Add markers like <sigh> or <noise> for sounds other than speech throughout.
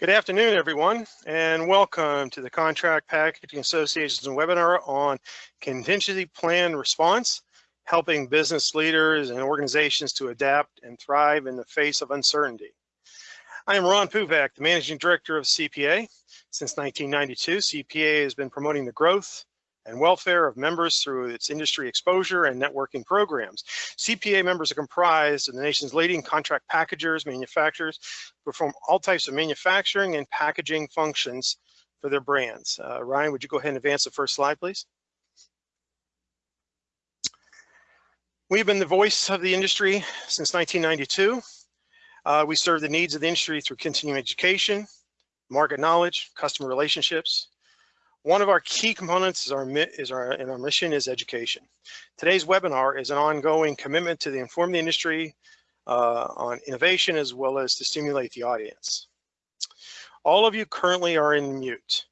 Good afternoon, everyone, and welcome to the Contract Packaging Association's webinar on contingency plan response, helping business leaders and organizations to adapt and thrive in the face of uncertainty. I am Ron Puvak, the Managing Director of CPA. Since 1992, CPA has been promoting the growth, and welfare of members through its industry exposure and networking programs. CPA members are comprised of the nation's leading contract packagers, manufacturers, perform all types of manufacturing and packaging functions for their brands. Uh, Ryan, would you go ahead and advance the first slide, please? We've been the voice of the industry since 1992. Uh, we serve the needs of the industry through continuing education, market knowledge, customer relationships, one of our key components is our, is our, in our mission is education. Today's webinar is an ongoing commitment to the inform the industry uh, on innovation as well as to stimulate the audience. All of you currently are in mute.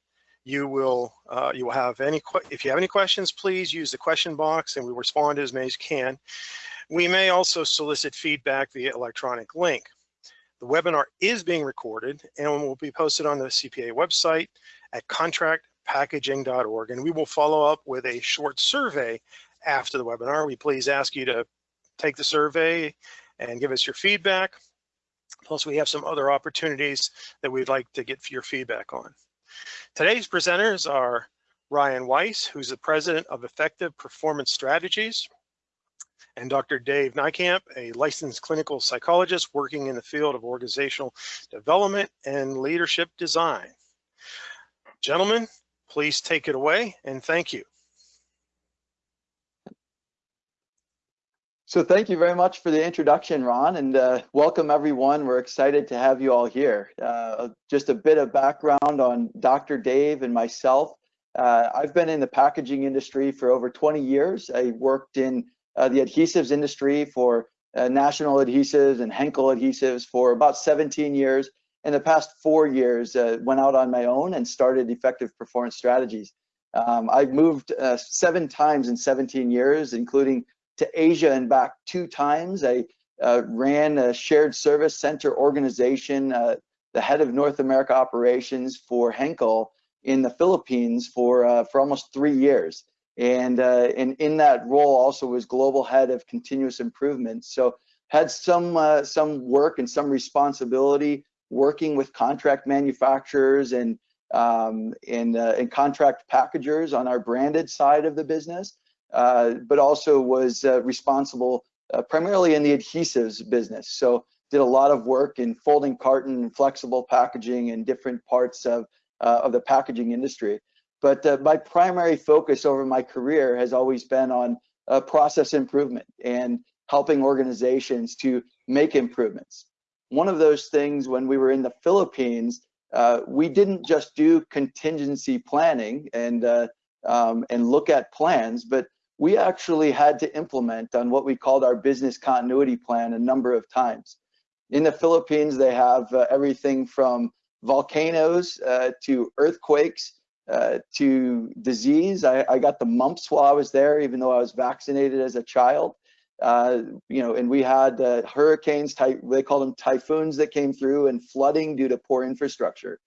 You will uh, you will have any if you have any questions, please use the question box and we respond as many as can. We may also solicit feedback via electronic link. The webinar is being recorded and will be posted on the CPA website at contract packaging.org. And we will follow up with a short survey after the webinar. We please ask you to take the survey and give us your feedback. Plus, we have some other opportunities that we'd like to get your feedback on. Today's presenters are Ryan Weiss, who's the president of Effective Performance Strategies, and Dr. Dave Nykamp, a licensed clinical psychologist working in the field of organizational development and leadership design. Gentlemen, Please take it away and thank you. So thank you very much for the introduction, Ron, and uh, welcome everyone. We're excited to have you all here. Uh, just a bit of background on Dr. Dave and myself. Uh, I've been in the packaging industry for over 20 years. I worked in uh, the adhesives industry for uh, National Adhesives and Henkel Adhesives for about 17 years in the past four years, uh, went out on my own and started effective performance strategies. Um, I've moved uh, seven times in 17 years, including to Asia and back two times. I uh, ran a shared service center organization, uh, the head of North America operations for Henkel in the Philippines for uh, for almost three years. And, uh, and in that role also was global head of continuous improvement. So had some some work and some responsibility working with contract manufacturers and um, and, uh, and contract packagers on our branded side of the business, uh, but also was uh, responsible uh, primarily in the adhesives business. So did a lot of work in folding carton and flexible packaging and different parts of, uh, of the packaging industry. But uh, my primary focus over my career has always been on process improvement and helping organizations to make improvements one of those things when we were in the Philippines, uh, we didn't just do contingency planning and uh, um, and look at plans, but we actually had to implement on what we called our business continuity plan a number of times. In the Philippines, they have uh, everything from volcanoes uh, to earthquakes uh, to disease. I, I, got the mumps while I was there, even though I was vaccinated as a child. Uh, you know, and we had uh, hurricanes, they call them typhoons that came through and flooding due to poor infrastructure.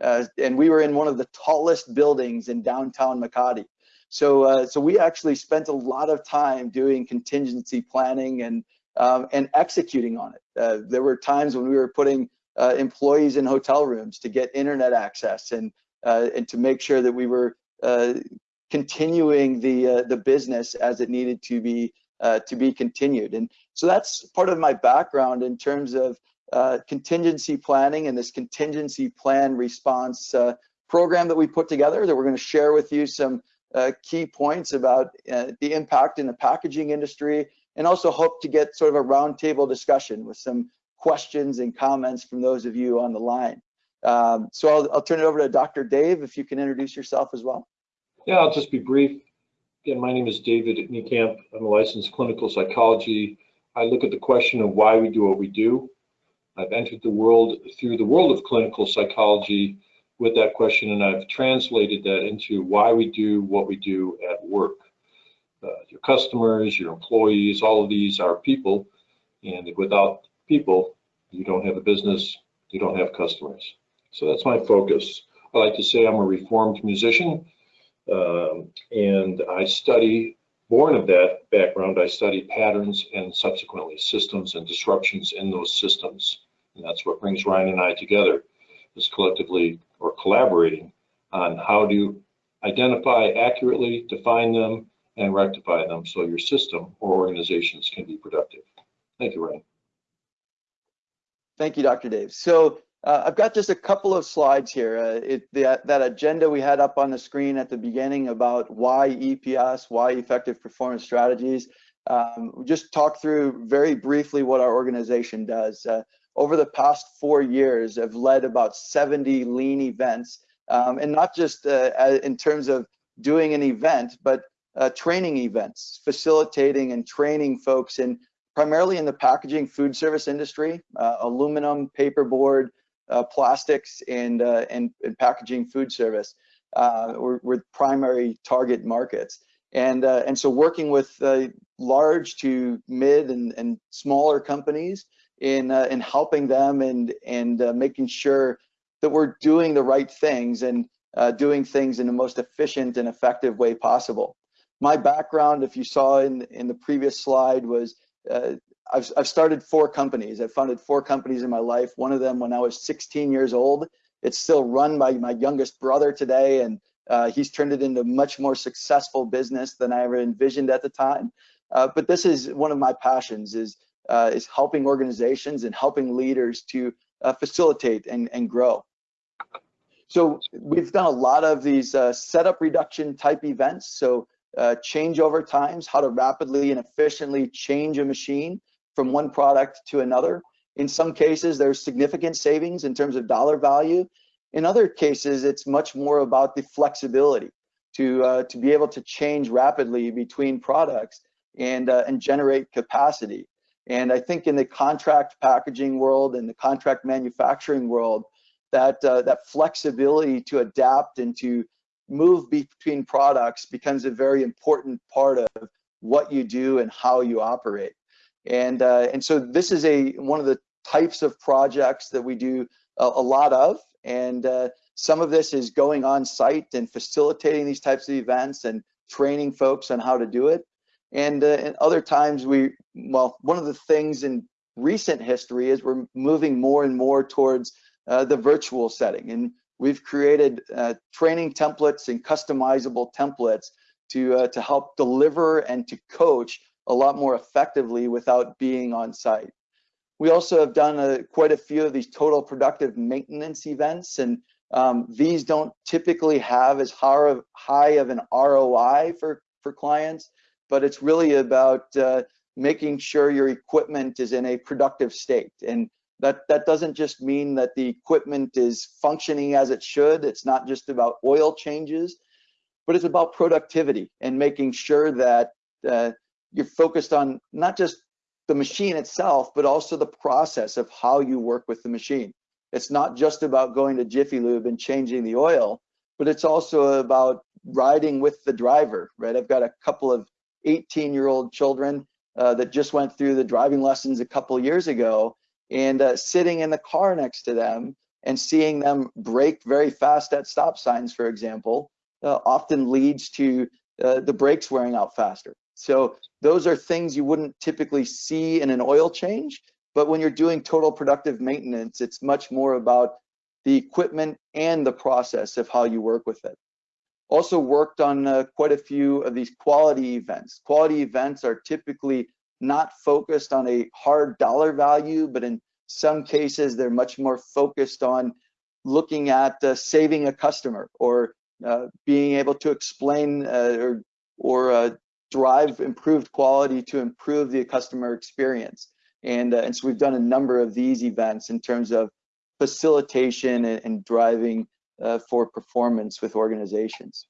Uh, and we were in one of the tallest buildings in downtown Makati. So, uh, so we actually spent a lot of time doing contingency planning and um, and executing on it. Uh, there were times when we were putting employees in hotel rooms to get internet access and and to make sure that we were continuing the the business as it needed to be uh, to be continued. And so that's part of my background in terms of uh, contingency planning and this contingency plan response uh, program that we put together that we're going to share with you some uh, key points about uh, the impact in the packaging industry and also hope to get sort of a roundtable discussion with some questions and comments from those of you on the line. Um, so I'll, I'll turn it over to Dr. Dave, if you can introduce yourself as well. Yeah, I'll just be brief. Again, my name is David Niekamp. I'm a licensed clinical psychology. I look at the question of why we do what we do. I've entered the world through the world of clinical psychology with that question, and I've translated that into why we do what we do at work. Uh, your customers, your employees, all of these are people, and without people, you don't have a business, you don't have customers. So that's my focus. I like to say I'm a reformed musician, um, and I study, born of that background, I study patterns and subsequently systems and disruptions in those systems. And that's what brings Ryan and I together, is collectively or collaborating on how to identify accurately, define them, and rectify them so your system or organizations can be productive. Thank you, Ryan. Thank you, Dr. Dave. So uh, I've got just a couple of slides here. Uh, it, the, that agenda we had up on the screen at the beginning about why EPS, why effective performance strategies. Um, just talk through very briefly what our organization does. Uh, over the past four years, I've led about 70 lean events, um, and not just uh, in terms of doing an event, but uh, training events, facilitating and training folks in primarily in the packaging food service industry, uh, aluminum, paperboard, uh, plastics, and, uh, and, and packaging food service uh, were, were, primary target markets. And, uh, and so working with uh, large to mid and, and smaller companies in, in helping them and, and making sure that we're doing the right things and doing things in the most efficient and effective way possible. My background, if you saw in, in the previous slide, was uh, I've, I've started four companies. I've founded four companies in my life. One of them when I was 16 years old. It's still run by my youngest brother today, and uh, he's turned it into much more successful business than I ever envisioned at the time. Uh, but this is one of my passions is uh, is helping organizations and helping leaders to uh, facilitate and, and grow. So we've done a lot of these uh, setup reduction type events. So uh, changeover times, how to rapidly and efficiently change a machine from one product to another. In some cases, there's significant savings in terms of dollar value. In other cases, it's much more about the flexibility to, uh, to be able to change rapidly between products and, uh, and generate capacity. And I think in the contract packaging world and the contract manufacturing world, that, uh, that flexibility to adapt and to move between products becomes a very important part of what you do and how you operate. And, uh, and so this is a one of the types of projects that we do a, a lot of. And uh, some of this is going on site and facilitating these types of events and training folks on how to do it. And, uh, and other times we, well, one of the things in recent history is we're moving more and more towards uh, the virtual setting. And We've created uh, training templates and customizable templates to, uh, to help deliver and to coach a lot more effectively without being on site. We also have done a, quite a few of these total productive maintenance events and um, these don't typically have as high of an ROI for, for clients, but it's really about uh, making sure your equipment is in a productive state. And that, that doesn't just mean that the equipment is functioning as it should. It's not just about oil changes, but it's about productivity and making sure that uh, you're focused on not just the machine itself, but also the process of how you work with the machine. It's not just about going to Jiffy Lube and changing the oil, but it's also about riding with the driver, right? I've got a couple of 18 year old children uh, that just went through the driving lessons a couple years ago and uh, sitting in the car next to them and seeing them brake very fast at stop signs, for example, uh, often leads to uh, the brakes wearing out faster. So those are things you wouldn't typically see in an oil change, but when you're doing total productive maintenance, it's much more about the equipment and the process of how you work with it. Also worked on uh, quite a few of these quality events. Quality events are typically not focused on a hard dollar value, but in some cases, they're much more focused on looking at uh, saving a customer or uh, being able to explain uh, or, or uh, drive improved quality to improve the customer experience. And, uh, and so we've done a number of these events in terms of facilitation and, and driving uh, for performance with organizations.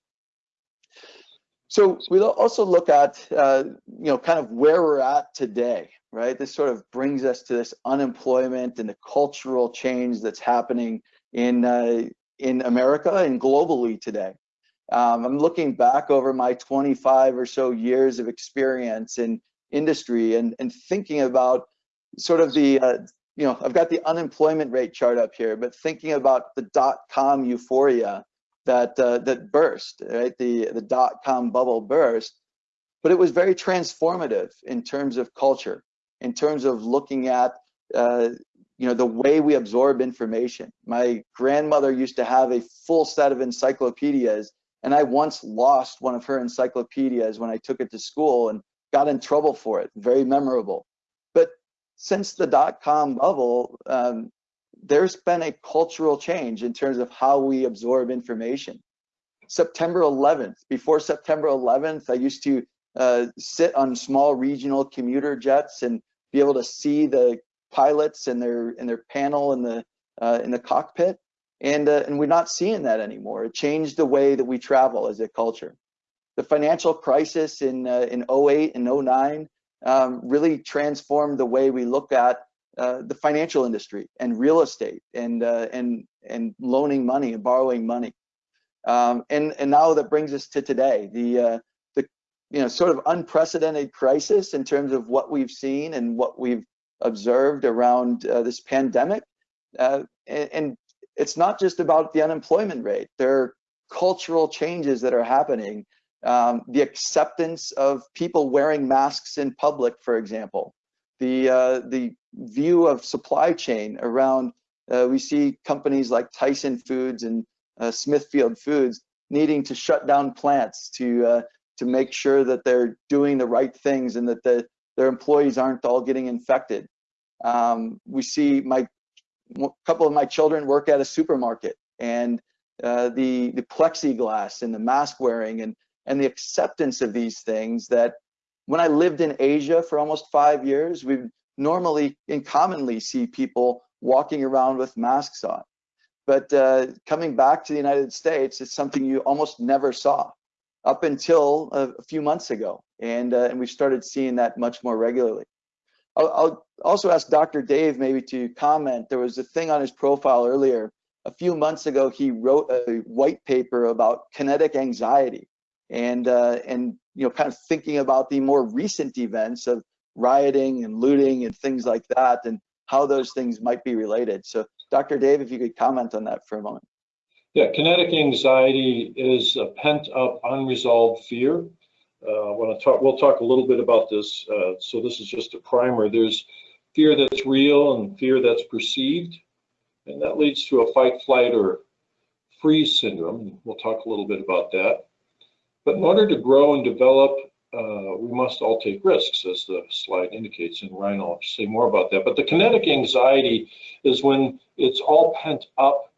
So we'll also look at, uh, you know, kind of where we're at today, right? This sort of brings us to this unemployment and the cultural change that's happening in uh, in America and globally today. Um, I'm looking back over my 25 or so years of experience in industry and, and thinking about sort of the uh, you know, I've got the unemployment rate chart up here, but thinking about the dot-com euphoria that uh, that burst, right? The the dot-com bubble burst, but it was very transformative in terms of culture, in terms of looking at uh, you know the way we absorb information. My grandmother used to have a full set of encyclopedias, and I once lost one of her encyclopedias when I took it to school and got in trouble for it. Very memorable. But since the dot-com bubble, um, there's been a cultural change in terms of how we absorb information. September 11th, before September 11th, I used to uh, sit on small regional commuter jets and be able to see the pilots and their in their panel in the uh, in the cockpit, and uh, and we're not seeing that anymore. It changed the way that we travel as a culture. The financial crisis in uh, in 08 and 09 um, really transformed the way we look at uh, the financial industry and real estate and uh, and and loaning money and borrowing money. Um, and and now that brings us to today, the uh, the you know sort of unprecedented crisis in terms of what we've seen and what we've observed around uh, this pandemic. Uh, and, and it's not just about the unemployment rate. There are cultural changes that are happening. Um, the acceptance of people wearing masks in public, for example, the uh, the view of supply chain around. Uh, we see companies like Tyson Foods and uh, Smithfield Foods needing to shut down plants to uh, to make sure that they're doing the right things and that the, their employees aren't all getting infected. Um, we see my a couple of my children work at a supermarket and uh, the the plexiglass and the mask wearing and and the acceptance of these things that when I lived in Asia for almost five years, we normally and commonly see people walking around with masks on. But uh, coming back to the United States, it's something you almost never saw up until a, few months ago. And, uh, and we started seeing that much more regularly. I'll, I'll also ask Dr. Dave maybe to comment. There was a thing on his profile earlier. A few months ago, he wrote a white paper about kinetic anxiety and uh, and you know kind of thinking about the more recent events of rioting and looting and things like that and how those things might be related. So Dr. Dave, if you could comment on that for a moment. Yeah, kinetic anxiety is a pent up unresolved fear. Uh, I want to talk, we'll talk a little bit about this. Uh, so this is just a primer. There's fear that's real and fear that's perceived. And that leads to a fight, flight, or freeze syndrome. We'll talk a little bit about that. But in order to grow and develop, uh, we must all take risks, as the slide indicates, and Ryan will say more about that. But the kinetic anxiety is when it's all pent up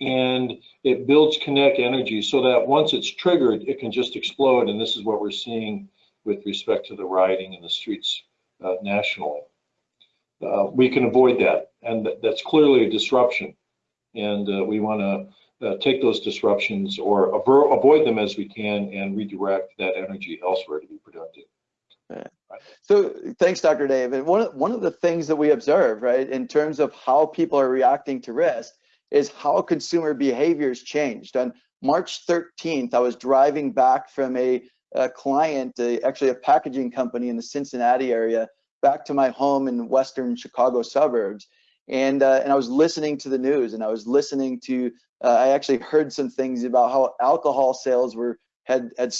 and it builds kinetic energy so that once it's triggered, it can just explode. And this is what we're seeing with respect to the rioting in the streets uh, nationally. Uh, we can avoid that, and that's clearly a disruption. And uh, we want to uh, take those disruptions or avoid them as we can and redirect that energy elsewhere to be productive. So thanks, Dr. Dave. And one of, one of the things that we observe, right, in terms of how people are reacting to risk is how consumer behaviors changed. On March 13th, I was driving back from a, a client, a, actually a packaging company in the Cincinnati area, back to my home in western Chicago suburbs. And, uh, and I was listening to the news and I was listening to uh, I actually heard some things about how alcohol sales were had had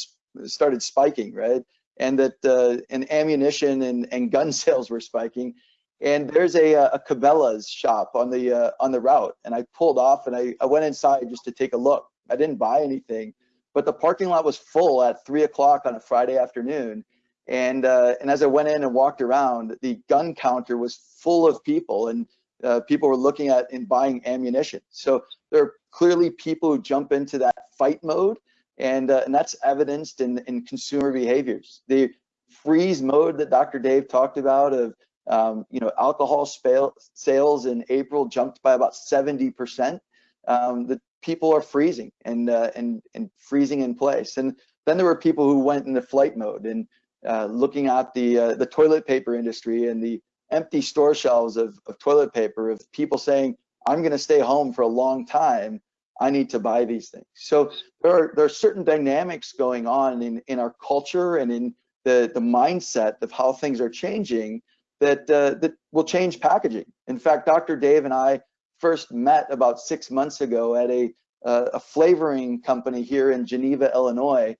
started spiking, right? And that uh, and ammunition and, and gun <laughs> sales were spiking. And there's a, uh, a Cabela's shop on the uh, on the route, and I pulled off and I, I went inside just to take a look. I didn't buy anything, but the parking lot was full at three o'clock on a Friday afternoon. And uh, and as I went in and walked around, the gun counter was full of people, and uh, people were looking at and buying ammunition. So there are clearly people who jump into that fight mode, and, uh, and that's evidenced in, in consumer behaviors. The freeze mode that Dr. Dave talked about of um, you know alcohol sales in April jumped by about 70%. Um, the people are freezing and uh, and and freezing in place. And then there were people who went into flight mode and uh, looking at the uh, the toilet paper industry and the empty store shelves of, of toilet paper of people saying, I'm going to stay home for a long time. I need to buy these things. So there are, there are certain dynamics going on in, in our culture and in the, the mindset of how things are changing that, uh, that will change packaging. In fact, Dr. Dave and I first met about six months ago at a, uh, a flavoring company here in Geneva, Illinois.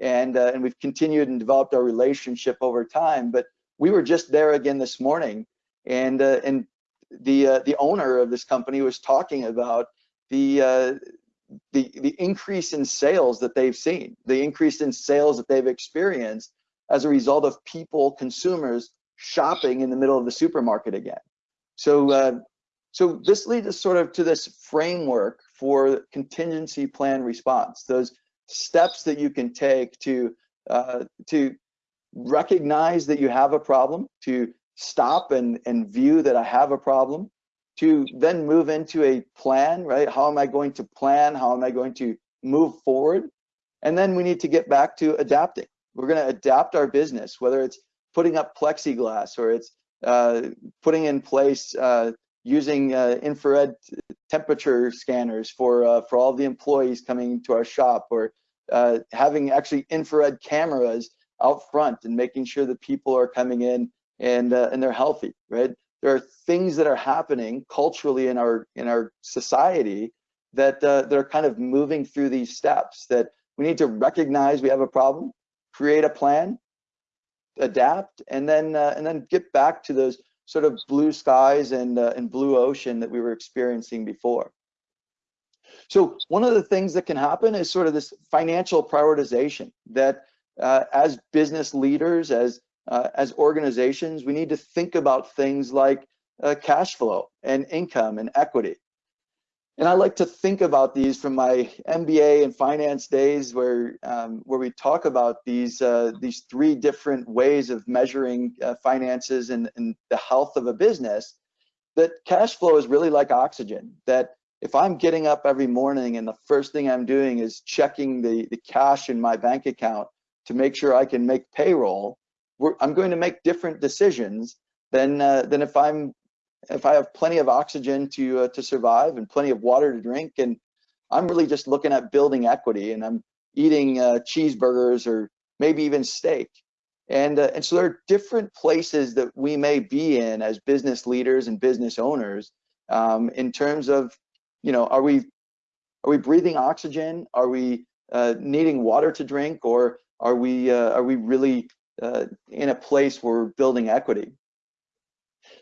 And, uh, and we've continued and developed our relationship over time. But we were just there again this morning. And, uh, and the, uh, the owner of this company was talking about the, uh, the, the increase in sales that they've seen, the increase in sales that they've experienced as a result of people, consumers shopping in the middle of the supermarket again. So, uh, so this leads us sort of to this framework for contingency plan response, those steps that you can take to, uh, to recognize that you have a problem, to stop and, and view that I have a problem, to then move into a plan, right? How am I going to plan? How am I going to move forward? And then we need to get back to adapting. We're going to adapt our business, whether it's putting up plexiglass or it's uh, putting in place uh, using uh, infrared temperature scanners for uh, for all the employees coming to our shop or uh, having actually infrared cameras out front and making sure that people are coming in and uh, and they're healthy, right? There are things that are happening culturally in our in our society that that are kind of moving through these steps that we need to recognize we have a problem, create a plan, adapt, and then uh, and then get back to those sort of blue skies and uh, and blue ocean that we were experiencing before. So one of the things that can happen is sort of this financial prioritization that uh, as business leaders, as uh, as organizations, we need to think about things like uh, cash flow and income and equity. And I like to think about these from my MBA and finance days, where um, where we talk about these uh, these three different ways of measuring uh, finances and, and the health of a business. That cash flow is really like oxygen. That if I'm getting up every morning and the first thing I'm doing is checking the the cash in my bank account to make sure I can make payroll, I'm going to make different decisions than uh, than if I'm if I have plenty of oxygen to uh, to survive and plenty of water to drink, and I'm really just looking at building equity, and I'm eating uh, cheeseburgers or maybe even steak, and uh, and so there are different places that we may be in as business leaders and business owners um, in terms of, you know, are we are we breathing oxygen? Are we uh, needing water to drink, or are we uh, are we really uh, in a place where we're building equity.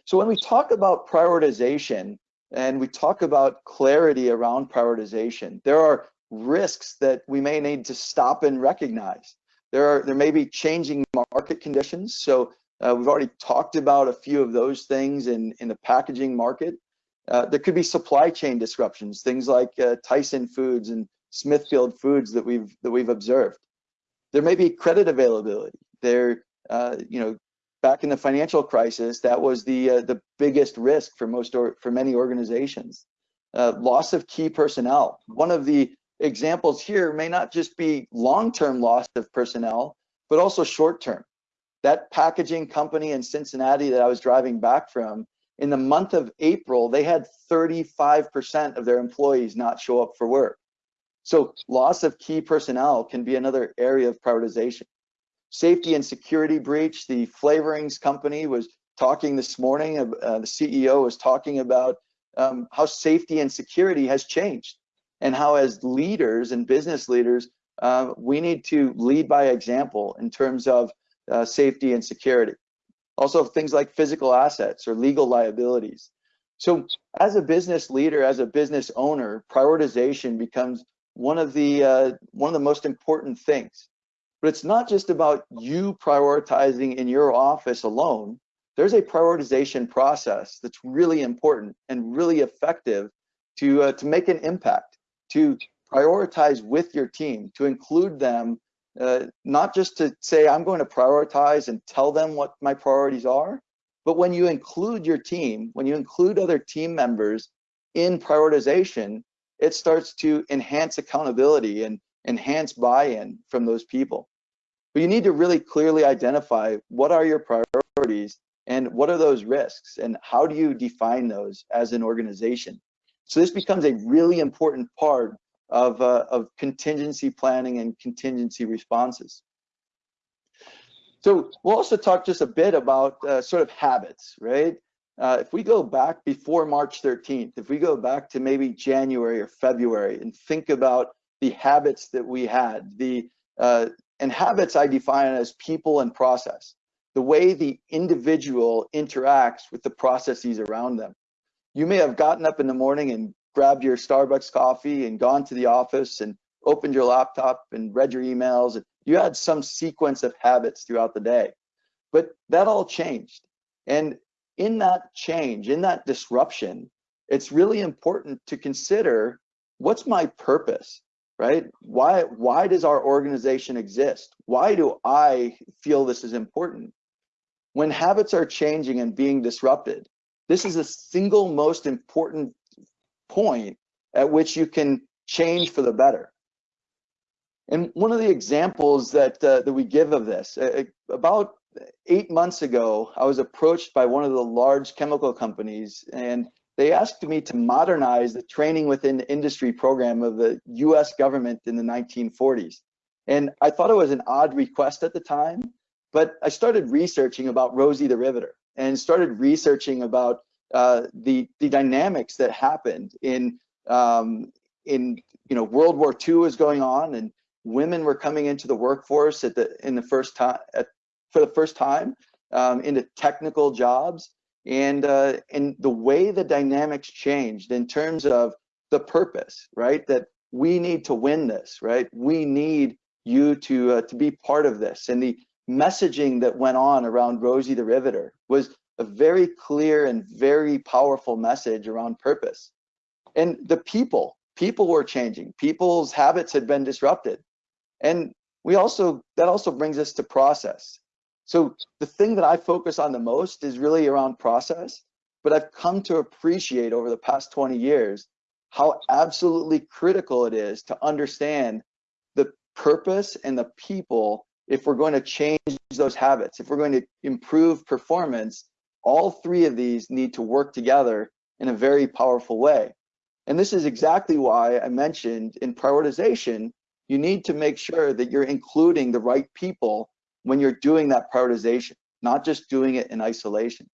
So when we talk about prioritization and we talk about clarity around prioritization, there are risks that we may need to stop and recognize. There are there may be changing market conditions. So uh, we've already talked about a few of those things in in the packaging market. Uh, there could be supply chain disruptions, things like uh, Tyson Foods and Smithfield Foods that we've that we've observed. There may be credit availability. There, uh, you know, back in the financial crisis, that was the uh, the biggest risk for most or for many organizations. Uh, loss of key personnel. One of the examples here may not just be long-term loss of personnel, but also short-term. That packaging company in Cincinnati that I was driving back from, in the month of April, they had 35% of their employees not show up for work. So loss of key personnel can be another area of prioritization. Safety and security breach, the flavorings company was talking this morning, uh, the CEO was talking about um, how safety and security has changed and how as leaders and business leaders, uh, we need to lead by example in terms of uh, safety and security. Also things like physical assets or legal liabilities. So as a business leader, as a business owner, prioritization becomes one of the uh, one of the most important things. But it's not just about you prioritizing in your office alone. There's a prioritization process that's really important and really effective to uh, to make an impact, to prioritize with your team, to include them, uh, not just to say I'm going to prioritize and tell them what my priorities are, but when you include your team, when you include other team members in prioritization, it starts to enhance accountability and enhance buy-in from those people. But you need to really clearly identify what are your priorities and what are those risks and how do you define those as an organization. So this becomes a really important part of, uh, of contingency planning and contingency responses. So we'll also talk just a bit about uh, sort of habits, right? Uh, if we go back before March 13th, if we go back to maybe January or February and think about the habits that we had, the uh, and habits I define as people and process, the way the individual interacts with the processes around them. You may have gotten up in the morning and grabbed your Starbucks coffee and gone to the office and opened your laptop and read your emails. You had some sequence of habits throughout the day, but that all changed. And in that change, in that disruption, it's really important to consider what's my purpose, right? Why, why does our organization exist? Why do I feel this is important? When habits are changing and being disrupted, this is the single most important point at which you can change for the better. And one of the examples that uh, that we give of this, uh, about eight months ago, I was approached by one of the large chemical companies, and they asked me to modernize the training within the industry program of the U.S. government in the 1940s. And I thought it was an odd request at the time, but I started researching about Rosie the Riveter and started researching about uh, the the dynamics that happened in um, in you know World War II was going on and women were coming into the workforce at the in the first time at, for the first time um, into technical jobs and uh, and the way the dynamics changed in terms of the purpose right that we need to win this right we need you to uh, to be part of this and the messaging that went on around Rosie the Riveter was a very clear and very powerful message around purpose. And the people, people were changing. People's habits had been disrupted. And we also, that also brings us to process. So the thing that I focus on the most is really around process, but I've come to appreciate over the past 20 years how absolutely critical it is to understand the purpose and the people if we're going to change those habits, if we're going to improve performance, all three of these need to work together in a very powerful way. And this is exactly why I mentioned in prioritization, you need to make sure that you're including the right people when you're doing that prioritization, not just doing it in isolation.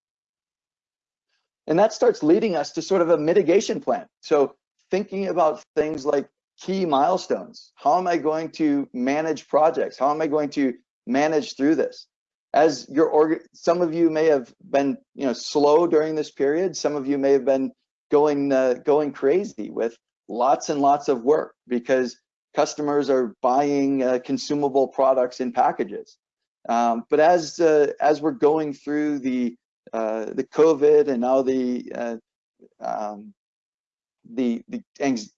And that starts leading us to sort of a mitigation plan. So thinking about things like key milestones. How am I going to manage projects? How am I going to manage through this? As your org, some of you may have been, you know, slow during this period. Some of you may have been going uh, going crazy with lots and lots of work because customers are buying uh, consumable products in packages. Um, but as uh, as we're going through the uh, the COVID and now the uh, um, the, the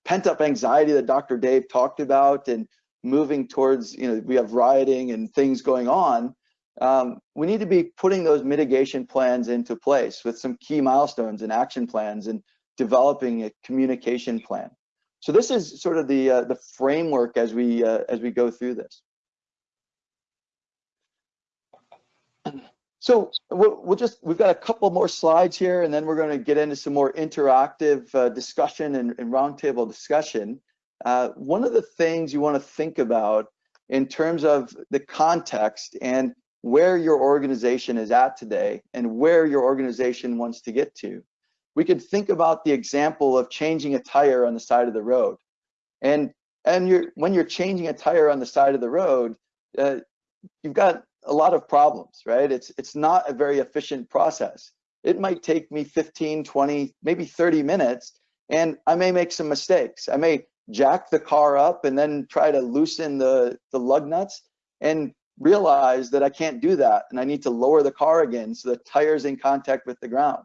pent up anxiety that Dr. Dave talked about and moving towards, you know, we have rioting and things going on, um, we need to be putting those mitigation plans into place with some key milestones and action plans and developing a communication plan. So this is sort of the uh, the framework as we uh, as we go through this. So we'll, we'll, just, we've got a couple more slides here and then we're gonna get into some more interactive uh, discussion and, and roundtable discussion. Uh, one of the things you wanna think about in terms of the context and where your organization is at today and where your organization wants to get to. We could think about the example of changing a tire on the side of the road. And, and you're, when you're changing a tire on the side of the road, uh, you've got a lot of problems, right? It's, it's not a very efficient process. It might take me 15, 20, maybe 30 minutes, and I may make some mistakes. I may jack the car up and then try to loosen the, the lug nuts and realize that I can't do that and I need to lower the car again so the tire's in contact with the ground.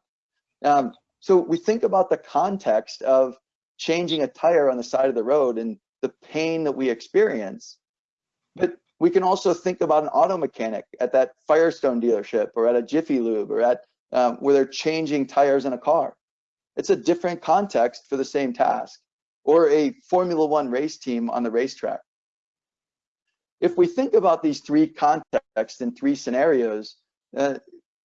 Um, so we think about the context of changing a tire on the side of the road and the pain that we experience. But we can also think about an auto mechanic at that Firestone dealership or at a Jiffy Lube or at um, where they're changing tires in a car. It's a different context for the same task or a Formula One race team on the racetrack. If we think about these three contexts and three scenarios, uh,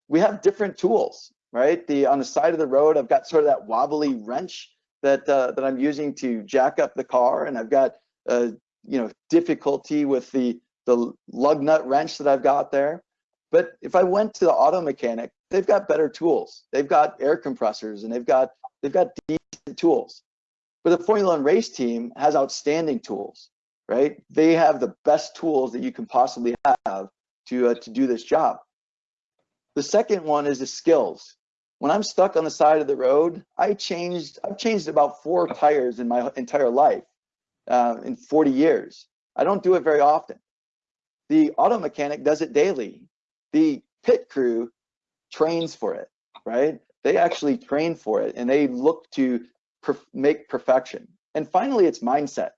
we have different tools, right? The on the side of the road, I've got sort of that wobbly wrench that uh, that I'm using to jack up the car, and I've got uh, you know difficulty with the the lug nut wrench that I've got there. But if I went to the auto mechanic, they've got better tools. They've got air compressors and they've got they've got decent tools. But the Formula One race team has outstanding tools, right? They have the best tools that you can possibly have to uh, to do this job. The second one is the skills. When I'm stuck on the side of the road, I changed. I've changed about four tires in my entire life, uh, in 40 years. I don't do it very often. The auto mechanic does it daily. The pit crew trains for it, right? They actually train for it and they look to perf make perfection. And finally, it's mindset.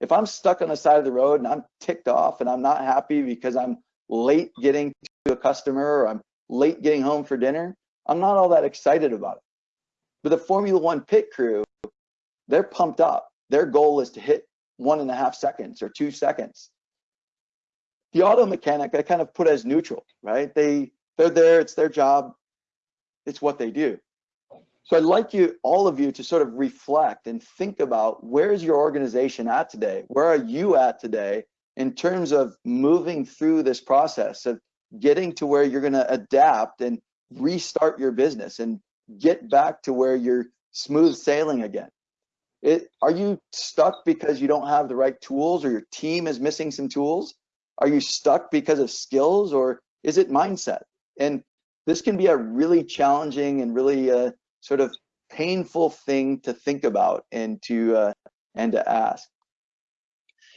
If I'm stuck on the side of the road and I'm ticked off and I'm not happy because I'm late getting to a customer or I'm late getting home for dinner, I'm not all that excited about it. But the Formula One pit crew, they're pumped up. Their goal is to hit one and a half seconds or two seconds. The auto mechanic, I kind of put as neutral, right? They they're there, it's their job, it's what they do. So I'd like you, all of you, to sort of reflect and think about where's your organization at today? Where are you at today in terms of moving through this process of getting to where you're going to adapt and restart your business and get back to where you're smooth sailing again? It, are you stuck because you don't have the right tools or your team is missing some tools? Are you stuck because of skills or is it mindset? And this can be a really challenging and really uh, sort of painful thing to think about and to uh, and to ask.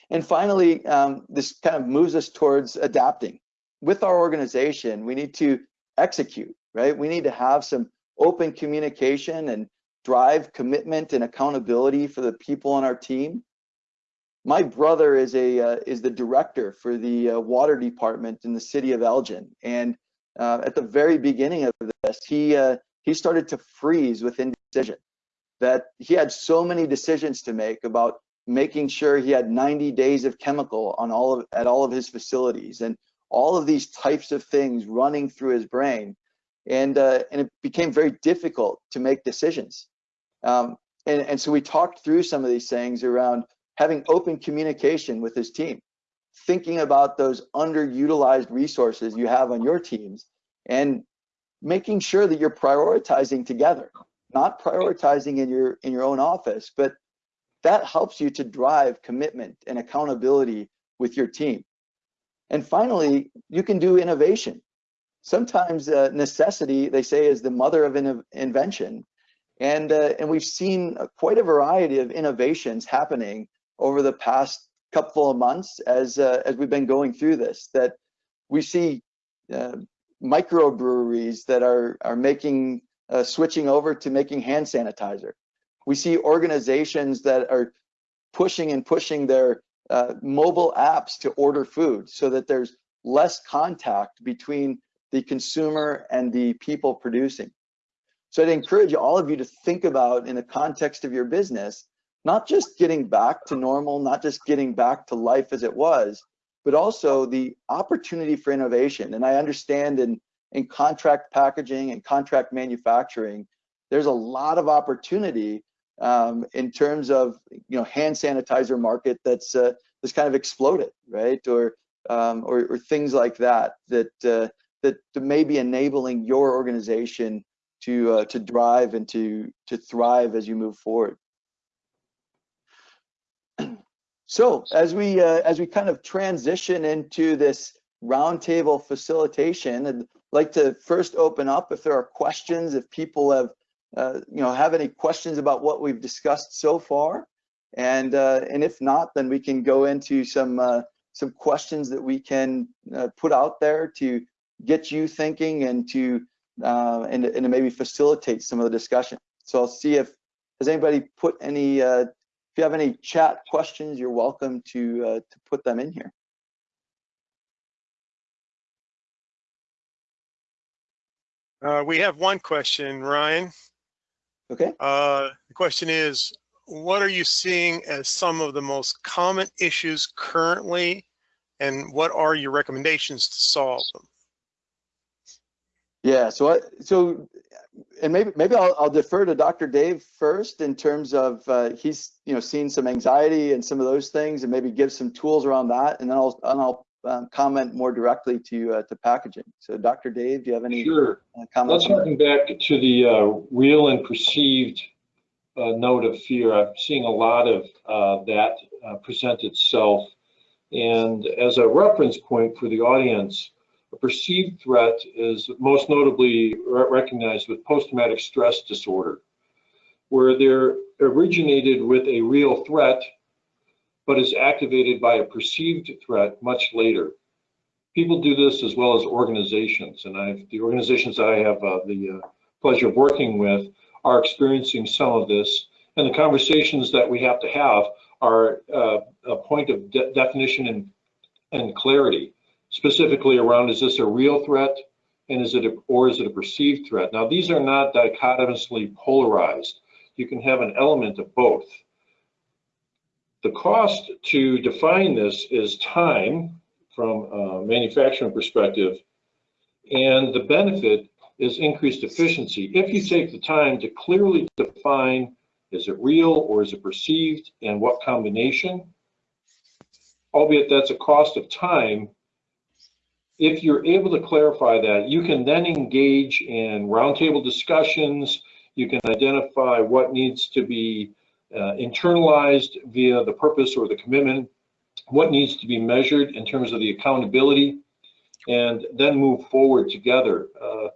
And finally, um, this kind of moves us towards adapting. With our organization, we need to execute, right? We need to have some open communication and drive commitment and accountability for the people on our team. My brother is a uh, is the director for the uh, water department in the city of Elgin, and uh, at the very beginning of this, he uh, he started to freeze with indecision. That he had so many decisions to make about making sure he had 90 days of chemical on all of at all of his facilities, and all of these types of things running through his brain, and uh, and it became very difficult to make decisions. Um, and and so we talked through some of these things around having open communication with his team thinking about those underutilized resources you have on your teams and making sure that you're prioritizing together not prioritizing in your in your own office but that helps you to drive commitment and accountability with your team. And finally you can do innovation. Sometimes uh, necessity they say is the mother of in invention. And uh, and we've seen quite a variety of innovations happening over the past couple of months as uh, as we've been going through this that we see uh, microbreweries that are are making uh, switching over to making hand sanitizer. We see organizations that are pushing and pushing their uh, mobile apps to order food so that there's less contact between the consumer and the people producing. So I'd encourage all of you to think about in the context of your business, not just getting back to normal, not just getting back to life as it was, but also the opportunity for innovation. And I understand in, in contract packaging and contract manufacturing, there's a lot of opportunity um, in terms of you know hand sanitizer market that's uh, that's kind of exploded, right? Or um, or, or, things like that that uh, that may be enabling your organization to uh, to drive and to to thrive as you move forward. So as we uh, as we kind of transition into this roundtable facilitation, I'd like to first open up if there are questions, if people have uh, you know have any questions about what we've discussed so far, and uh, and if not, then we can go into some uh, some questions that we can uh, put out there to get you thinking and to uh, and, and to maybe facilitate some of the discussion. So I'll see if has anybody put any you have any chat questions, you're welcome to uh, to put them in here. Uh, we have one question, Ryan. Okay. Uh, the question is, what are you seeing as some of the most common issues currently, and what are your recommendations to solve them? Yeah, so I, so and maybe maybe I'll, I'll defer to Dr. Dave first in terms of uh, he's you know seen some anxiety and some of those things, and maybe give some tools around that, and then I'll and I'll um, comment more directly to uh, to packaging. So, Dr. Dave, do you have any Sure. uh, Let's comments? harken back to the uh, real and perceived uh, note of fear. I'm seeing a lot of uh, that uh, present itself. And as a reference point for the audience, a perceived threat is most notably re- recognized with post-traumatic stress disorder, where they're originated with a real threat, but is activated by a perceived threat much later. People do this as well as organizations, and I've the organizations I have uh, the uh, pleasure of working with are experiencing some of this, and the conversations that we have to have are uh, a point of de- definition and and clarity, specifically around is this a real threat, and is it a, or is it a perceived threat? Now these are not dichotomously polarized. You can have an element of both. The cost to define this is time from a manufacturing perspective. And the benefit is increased efficiency. If you take the time to clearly define, is it real or is it perceived and what combination? Albeit that's a cost of time. If you're able to clarify that, you can then engage in roundtable discussions. You can identify what needs to be uh, internalized via the purpose or the commitment what needs to be measured in terms of the accountability, and then move forward together. Uh,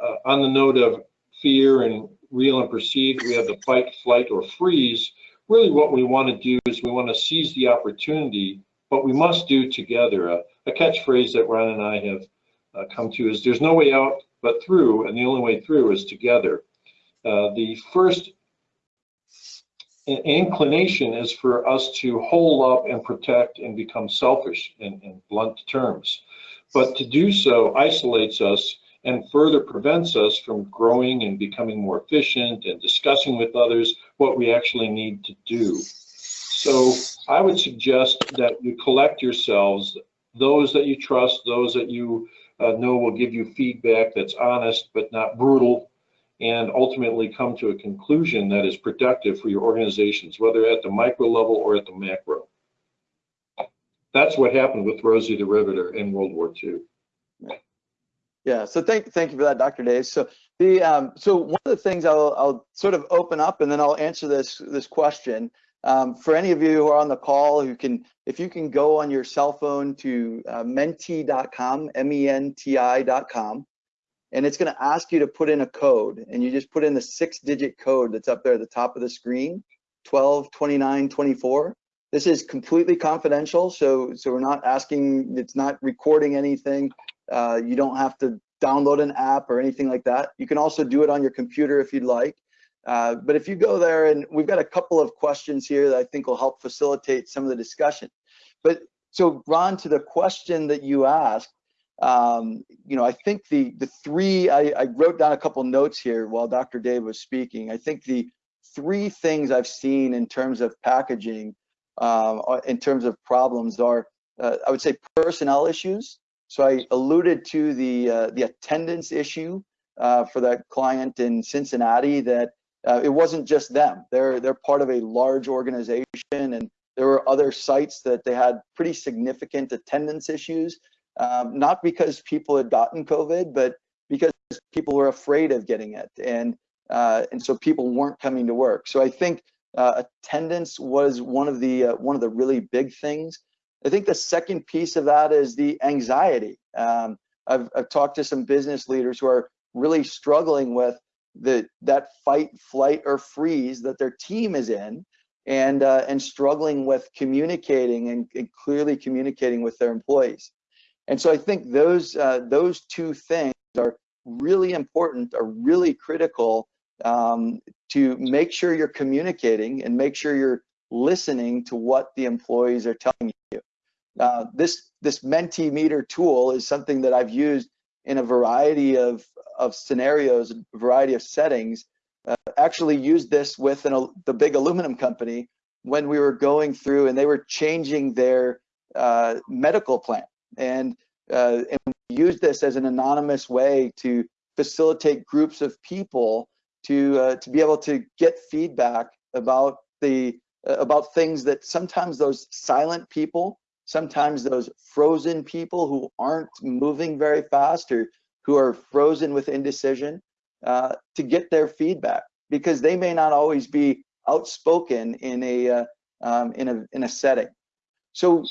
uh, on the note of fear and real and perceived, we have the fight, flight, or freeze. Really, what we want to do is we want to seize the opportunity, but we must do together. A catchphrase that Ron and I have uh, come to is there's no way out but through, and the only way through is together. Uh, the first inclination is for us to hole up and protect and become selfish in, in blunt terms. But to do so isolates us and further prevents us from growing and becoming more efficient and discussing with others what we actually need to do. So I would suggest that you collect yourselves, those that you trust, those that you uh, know will give you feedback that's honest but not brutal, and ultimately come to a conclusion that is productive for your organizations, whether at the micro level or at the macro. That's what happened with Rosie the Riveter in World War II. Yeah, so thank thank you for that, Dr. Dave. So the um, so one of the things I'll I'll sort of open up and then I'll answer this this question. Um, for any of you who are on the call who can, if you can go on your cell phone to uh, menti.com, M-E-N-T-I.com, and it's going to ask you to put in a code, and you just put in the six-digit code that's up there at the top of the screen, 12, 29, 24. This is completely confidential, so so we're not asking, it's not recording anything. Uh, you don't have to download an app or anything like that. You can also do it on your computer if you'd like. Uh, but if you go there, and we've got a couple of questions here that I think will help facilitate some of the discussion. But so, Ron, to the question that you asked, um, you know, I think the the three I, I wrote down a couple notes here while Dr. Dave was speaking. I think the three things I've seen in terms of packaging, um, in terms of problems, are uh, I would say personnel issues. So I alluded to the uh, the attendance issue uh, for that client in Cincinnati. That uh, it wasn't just them. They're they're part of a large organization, and there were other sites that they had pretty significant attendance issues. Um, not because people had gotten COVID, but because people were afraid of getting it, and uh, and so people weren't coming to work. So I think uh, attendance was one of the uh, one of the really big things. I think the second piece of that is the anxiety. Um, I've, I've talked to some business leaders who are really struggling with the that fight, flight, or freeze that their team is in, and uh, and struggling with communicating and, and clearly communicating with their employees. And so I think those uh, those two things are really important, are really critical um, to make sure you're communicating and make sure you're listening to what the employees are telling you. Uh, this this Mentimeter tool is something that I've used in a variety of of scenarios, a variety of settings. Uh, actually used this with an, the big aluminum company when we were going through and they were changing their uh, medical plan and uh, and we used this as an anonymous way to facilitate groups of people to uh, to be able to get feedback about the uh, about things that sometimes those silent people sometimes those frozen people who aren't moving very fast or who are frozen with indecision uh, to get their feedback because they may not always be outspoken in a uh, um, in a in a setting. So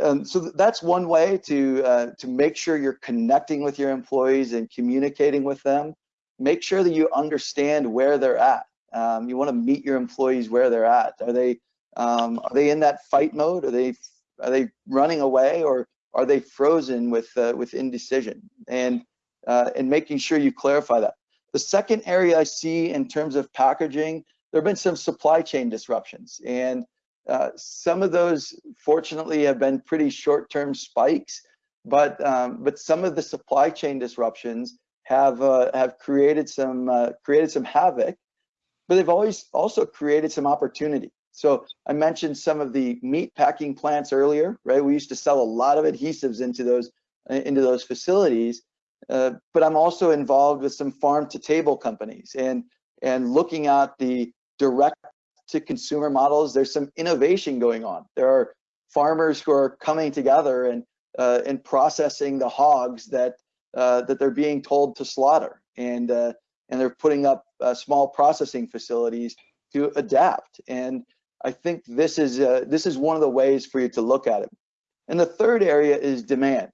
um, so that's one way to uh, to make sure you're connecting with your employees and communicating with them. Make sure that you understand where they're at. Um, you want to meet your employees where they're at. Are they um, are they in that fight mode? Are they are they running away or are they frozen with uh, with indecision? And uh, and making sure you clarify that. The second area I see in terms of packaging, there have been some supply chain disruptions, and uh, some of those fortunately have been pretty short-term spikes, but um, but some of the supply chain disruptions have uh, have created some uh, created some havoc, but they've always also created some opportunity. So I mentioned some of the meat packing plants earlier, right? We used to sell a lot of adhesives into those into those facilities, uh, but I'm also involved with some farm to table companies and and looking at the direct to consumer models. There's some innovation going on. There are farmers who are coming together and uh, and processing the hogs that uh, that they're being told to slaughter, and uh, and they're putting up uh, small processing facilities to adapt. And I think this is this is one of the ways for you to look at it. And the third area is demand.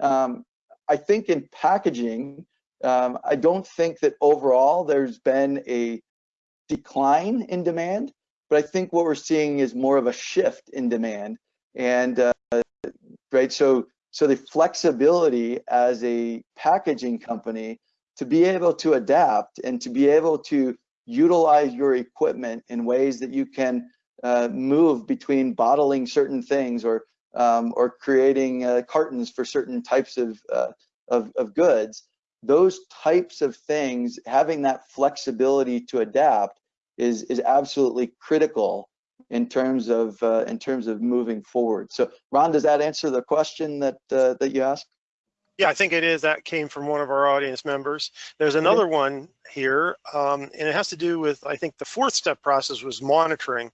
Um, I think in packaging, um, I don't think that overall there's been a decline in demand, but I think what we're seeing is more of a shift in demand. And uh, right, so so the flexibility as a packaging company to be able to adapt and to be able to utilize your equipment in ways that you can uh, move between bottling certain things or um, or creating uh, cartons for certain types of, uh, of, of goods. Those types of things, having that flexibility to adapt is is absolutely critical in terms of uh, in terms of moving forward. So, Ron, does that answer the question that uh, that you asked? Yeah, I think it is. That came from one of our audience members. There's another one here, um, and it has to do with, I think the fourth step process was monitoring,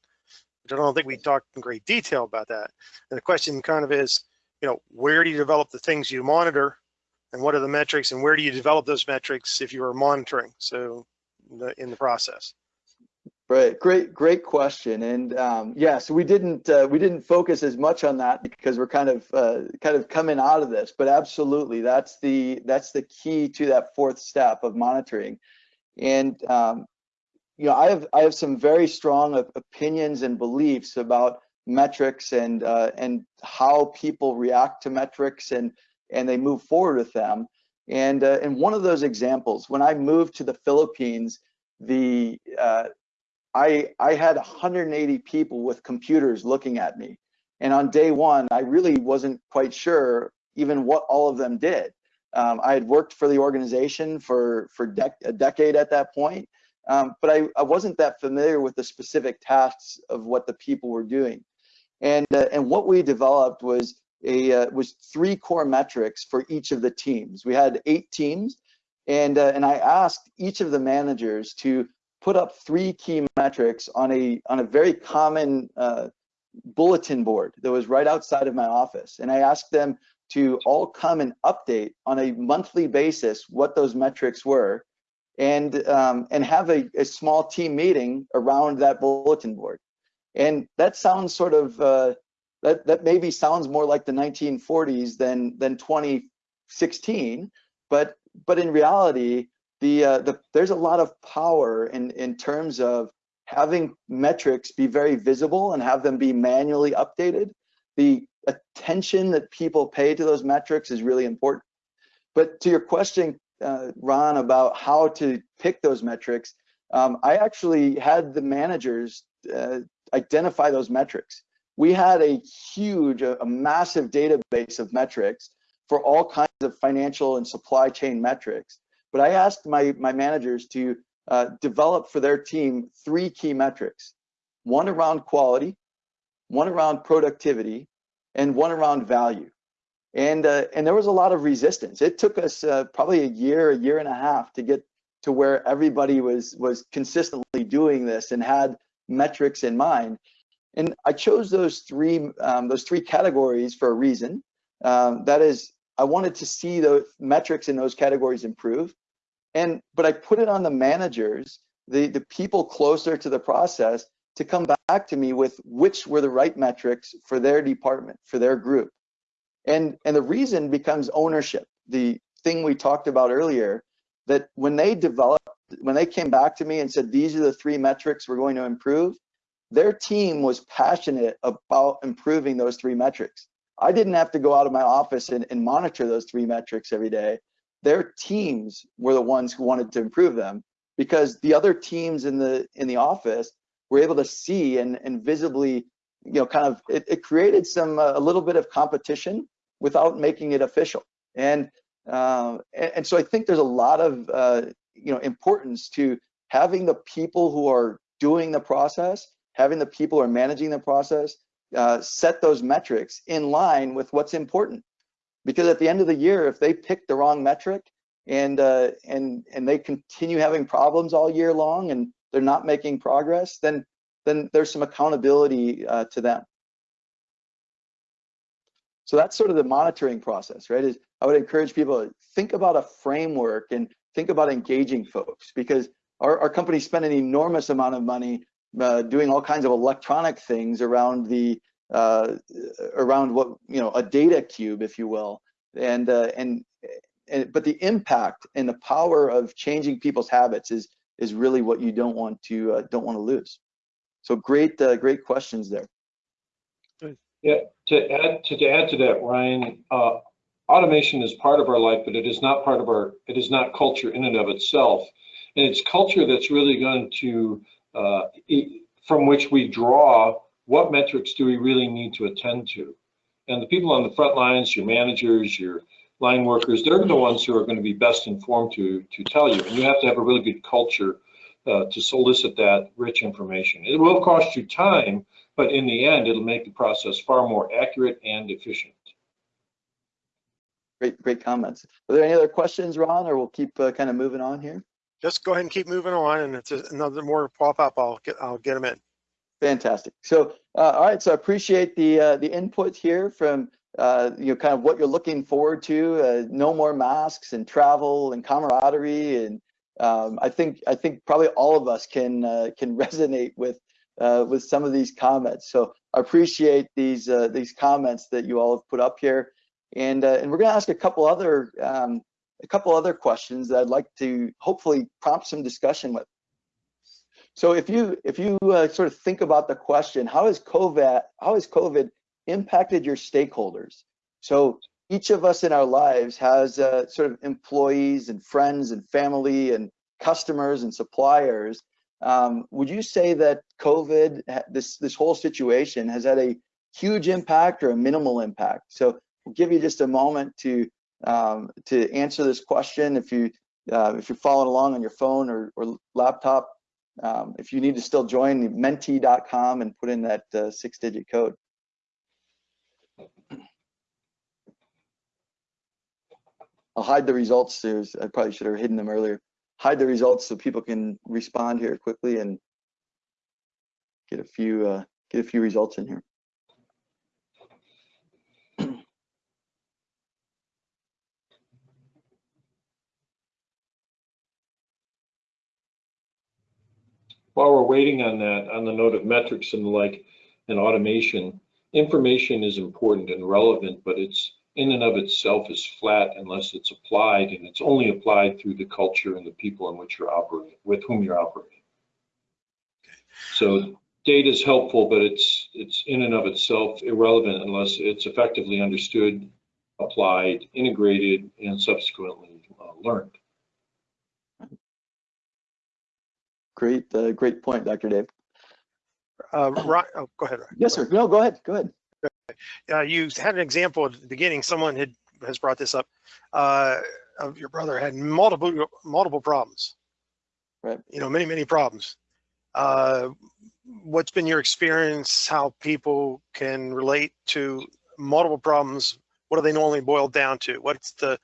which I don't think we talked in great detail about that. And the question kind of is, you know, where do you develop the things you monitor and what are the metrics and where do you develop those metrics if you are monitoring? So in the, in the process. Right, great, great question, and um, yeah, so we didn't uh, we didn't focus as much on that because we're kind of uh, kind of coming out of this, but absolutely, that's the that's the key to that fourth step of monitoring, and um, you know, I have I have some very strong opinions and beliefs about metrics and uh, and how people react to metrics and and they move forward with them, and uh, and one of those examples when I moved to the Philippines, the uh, I, I had 180 people with computers looking at me. And on day one, I really wasn't quite sure even what all of them did. Um, I had worked for the organization for, for dec a decade at that point, um, but I, I wasn't that familiar with the specific tasks of what the people were doing. And, uh, and what we developed was, a, uh, was three core metrics for each of the teams. We had eight teams, and, uh, and I asked each of the managers to put up three key metrics on a on a very common uh, bulletin board that was right outside of my office, and I asked them to all come and update on a monthly basis what those metrics were, and um, and have a, a, small team meeting around that bulletin board. And that sounds sort of uh, that that maybe sounds more like the 1940s than than 2016, but but in reality, the, uh, the there's a lot of power in in terms of having metrics be very visible and have them be manually updated. The attention that people pay to those metrics is really important. But to your question, uh, Ron, about how to pick those metrics, um, I actually had the managers uh, identify those metrics. We had a huge, a, a massive database of metrics for all kinds of financial and supply chain metrics. But I asked my, my managers to uh, develop for their team three key metrics, one around quality, one around productivity, and one around value. And, uh, and there was a lot of resistance. It took us uh, probably a year, a year and a half to get to where everybody was, was consistently doing this and had metrics in mind. And I chose those three um, those three categories for a reason. Um, that is, I wanted to see the metrics in those categories improve. And but I put it on the managers, the the people closer to the process, to come back to me with which were the right metrics for their department, for their group. And and the reason becomes ownership. The thing we talked about earlier, that when they developed, when they came back to me and said these are the three metrics we're going to improve, their team was passionate about improving those three metrics. I didn't have to go out of my office and, and monitor those three metrics every day. Their teams were the ones who wanted to improve them because the other teams in the in the office were able to see and, and visibly, you know, kind of it, it created some uh, a little bit of competition without making it official. And uh, and, so I think there's a lot of uh, you know importance to having the people who are doing the process, having the people who are managing the process uh, set those metrics in line with what's important. Because at the end of the year, if they pick the wrong metric and uh, and and they continue having problems all year long and they're not making progress, then then there's some accountability uh, to them. So that's sort of the monitoring process, right? Is I would encourage people to think about a framework and think about engaging folks because our, our company spent an enormous amount of money uh, doing all kinds of electronic things around the uh, around what you know a data cube, if you will, and uh, and and but the impact and the power of changing people's habits is is really what you don't want to uh, don't want to lose. So great uh, great questions there. Yeah, to add to, to add to that, Ryan, uh, automation is part of our life, but it is not part of our it is not culture in and of itself, and it's culture that's really going to uh, from which we draw what metrics do we really need to attend to? And the people on the front lines, your managers, your line workers, they're the ones who are going to be best informed to, to tell you. And you have to have a really good culture uh, to solicit that rich information. It will cost you time, but in the end, it'll make the process far more accurate and efficient. Great, great comments. Are there any other questions, Ron, or we'll keep uh, kind of moving on here? just go ahead and keep moving on and it's another more pop up i'll get i'll get them in fantastic so uh, all right so i appreciate the uh, the input here from uh, you know kind of what you're looking forward to uh, no more masks and travel and camaraderie and um, i think i think probably all of us can uh, can <laughs> resonate with uh, with some of these comments so i appreciate these these comments that you all have put up here and and we're going to ask a couple other um, a couple other questions that I'd like to hopefully prompt some discussion with. So if you if you uh, sort of think about the question, how has COVID how has COVID impacted your stakeholders? So each of us in our lives has uh, sort of employees and friends and family and customers and suppliers. Um, would you say that COVID, this this whole situation, has had a huge impact or a minimal impact? So we'll give you just a moment to um, to answer this question. If you uh, if you're following along on your phone or, or laptop, um, if you need to still join menti.com and put in that uh, six-digit code. I'll hide the results. There's, I probably should have hidden them earlier. Hide the results so people can respond here quickly and get a few uh, get a few results in here. while we're waiting on that, on the note of metrics and the like, and automation, information is important and relevant, but it's in and of itself is flat unless it's applied, and it's only applied through the culture and the people in which you're operating, with whom you're operating. So data is helpful, but it's it's in and of itself irrelevant unless it's effectively understood, applied, integrated, and subsequently uh, learned. Great, uh, great point, Dr. Dave. Uh, Ron, oh, go ahead. Yes, sir. No, go ahead. Go ahead. Uh, you had an example at the beginning. Someone had has brought this up. Uh, of your brother had multiple multiple problems. Right. You know, many many problems. Uh, what's been your experience? How people can relate to multiple problems? What do they normally boiled down to? What's the,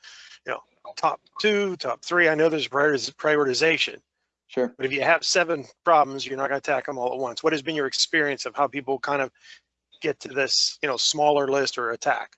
you know, top two, top three? I know there's prioritization Sure. But if you have seven problems, you're not going to attack them all at once. What has been your experience of how people kind of get to this, you know, smaller list or attack?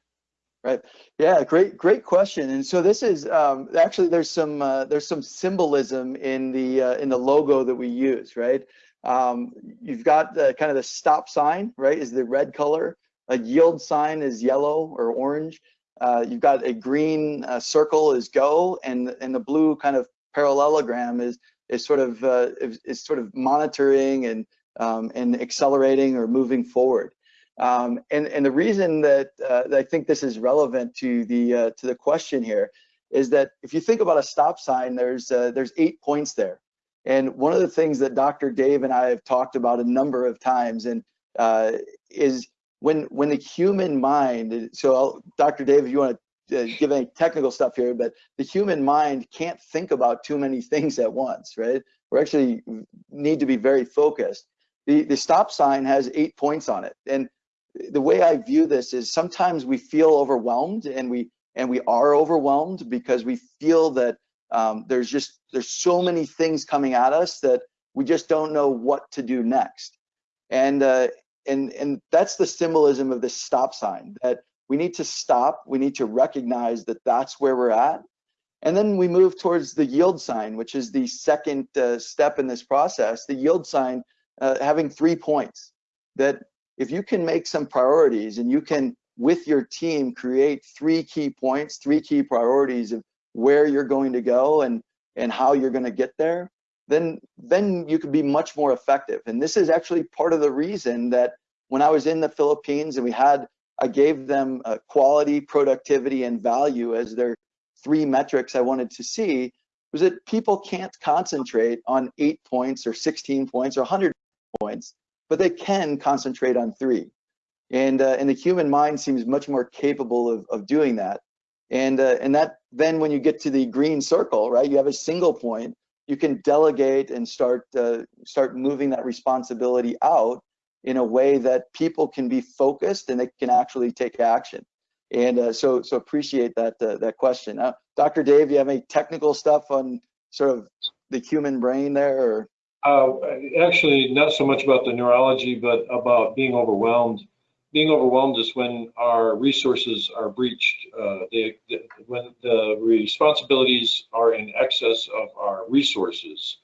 Right. Yeah, great, great question. And so this is um, actually there's some uh, there's some symbolism in the uh, in the logo that we use, right? Um, you've got the kind of the stop sign, right? Is the red color. A yield sign is yellow or orange. Uh, you've got a green uh, circle is go, and and the blue kind of parallelogram is is sort of uh, is, is sort of monitoring and um, and accelerating or moving forward. Um, and, and the reason that, uh, that I think this is relevant to the, uh, to the question here is that if you think about a stop sign, there's, uh, there's eight points there. And one of the things that Dr. Dave and I have talked about a number of times and uh, is when, when the human mind, so I'll, Dr. Dave, if you want to uh, give any technical stuff here, but the human mind can't think about too many things at once, right? We actually need to be very focused. The, the stop sign has eight points on it. And the way I view this is sometimes we feel overwhelmed and we and we are overwhelmed because we feel that um, there's just there's so many things coming at us that we just don't know what to do next. And uh, and and that's the symbolism of this stop sign that we need to stop we need to recognize that that's where we're at. And then we move towards the yield sign which is the second uh, step in this process the yield sign uh, having three points that if you can make some priorities and you can with your team create three key points three key priorities of where you're going to go and and how you're going to get there then then you can be much more effective. And this is actually part of the reason that when i was in the philippines and we had i gave them uh, quality productivity and value as their three metrics i wanted to see was that people can't concentrate on eight points or 16 points or 100 points but they can concentrate on three. And, uh, and the human mind seems much more capable of, of doing that. And, uh, and that then when you get to the green circle, right, you have a single point, you can delegate and start, uh, start moving that responsibility out in a way that people can be focused and they can actually take action. And uh, so, so appreciate that, uh, that question. Uh, Dr. Dave, you have any technical stuff on sort of the human brain there or? Uh, actually, not so much about the neurology, but about being overwhelmed. Being overwhelmed is when our resources are breached, uh, they, the, when the responsibilities are in excess of our resources.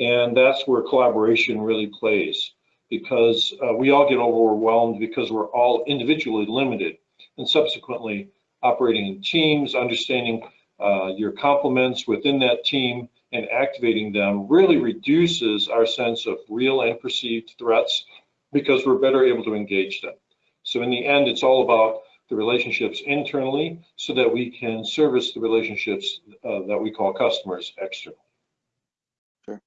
And that's where collaboration really plays because uh, we all get overwhelmed because we're all individually limited and subsequently operating in teams, understanding uh, your complements within that team, and activating them really reduces our sense of real and perceived threats because we're better able to engage them. So in the end, it's all about the relationships internally so that we can service the relationships uh, that we call customers externally. Sure.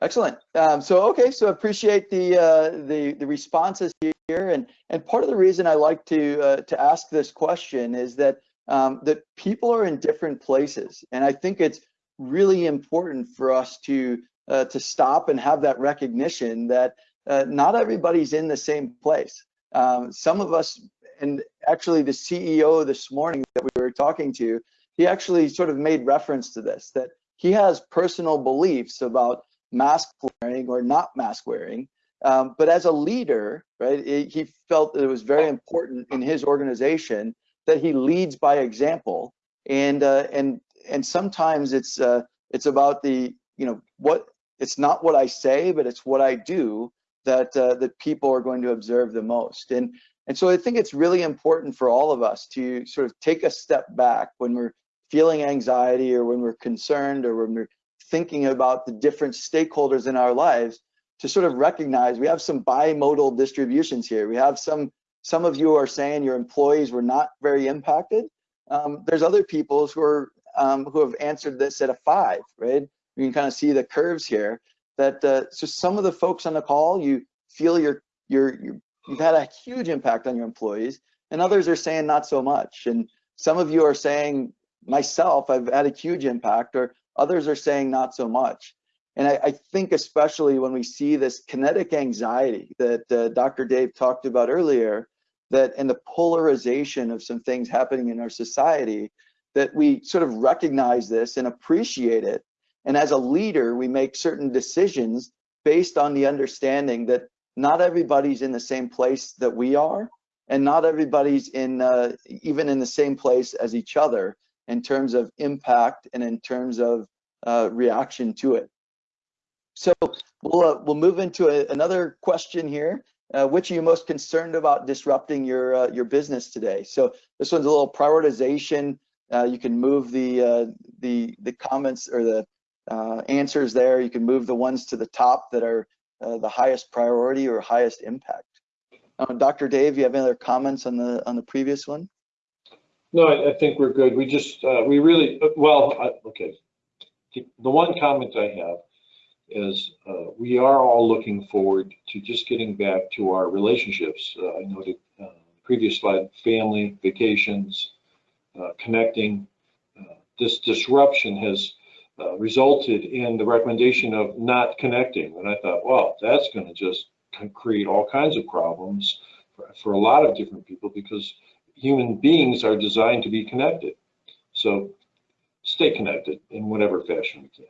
Excellent. Um, so okay, so I appreciate the uh, the the responses here, and and part of the reason I like to uh, to ask this question is that um, that people are in different places. And I think it's really important for us to uh, to stop and have that recognition that uh, not everybody's in the same place. Um, some of us, and actually the CEO this morning that we were talking to, he actually sort of made reference to this, that he has personal beliefs about mask wearing or not mask wearing. Um, but as a leader, right, it, he felt that it was very important in his organization that he leads by example and uh, and and sometimes it's uh, it's about the you know what it's not what I say but it's what I do that uh, that people are going to observe the most and and so I think it's really important for all of us to sort of take a step back when we're feeling anxiety or when we're concerned or when we're thinking about the different stakeholders in our lives to sort of recognize we have some bimodal distributions here. We have some some of you are saying your employees were not very impacted. Um, there's other people who are um, who have answered this at a five, right? You can kind of see the curves here. That uh, so some of the folks on the call, you feel you're, you're you've had a huge impact on your employees, and others are saying not so much. And some of you are saying myself, I've had a huge impact, or others are saying not so much. And I, I, think especially when we see this kinetic anxiety that uh, Dr. Dave talked about earlier, that and the polarization of some things happening in our society that we sort of recognize this and appreciate it And as a leader, we make certain decisions based on the understanding that not everybody's in the same place that we are, and not everybody's in uh, even in the same place as each other in terms of impact and in terms of uh, reaction to it. So we'll uh, we'll move into a, another question here. Uh, which are you most concerned about disrupting your uh, your business today? So this one's a little prioritization. Uh, you can move the uh, the the comments or the uh, answers there. You can move the ones to the top that are uh, the highest priority or highest impact. Dr. Dave, you have any other comments on the on the previous one? No, I, I think we're good. We just we really well. I, okay, the one comment I have is uh, we are all looking forward to just getting back to our relationships. Uh, I noted uh, previous slide, family, vacations, uh, connecting. Uh, this disruption has uh, resulted in the recommendation of not connecting. And I thought, well, that's going to just create all kinds of problems for, for a lot of different people because human beings are designed to be connected. So stay connected in whatever fashion we can.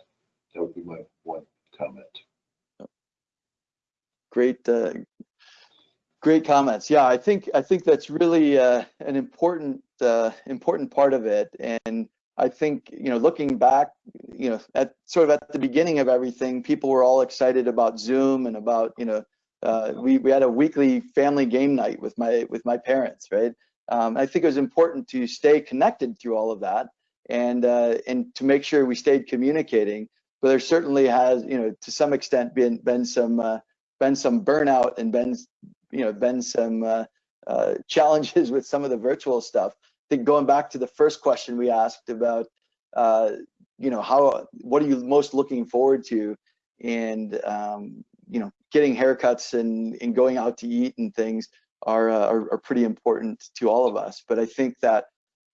That would be my one comment. Great, uh, great comments. Yeah, I think I think that's really uh, an important uh, important part of it. And I think you know, looking back, you know, at sort of at the beginning of everything, people were all excited about Zoom and about you know, uh, we we had a weekly family game night with my with my parents, right? Um, I think it was important to stay connected through all of that and uh, and to make sure we stayed communicating. But there certainly has, you know, to some extent been been some uh, been some burnout and been you know been some uh, uh, <laughs> challenges with some of the virtual stuff. I think going back to the first question we asked about, uh, you know, how what are you most looking forward to, and um, you know, getting haircuts and and going out to eat and things are, uh, are are pretty important to all of us. But I think that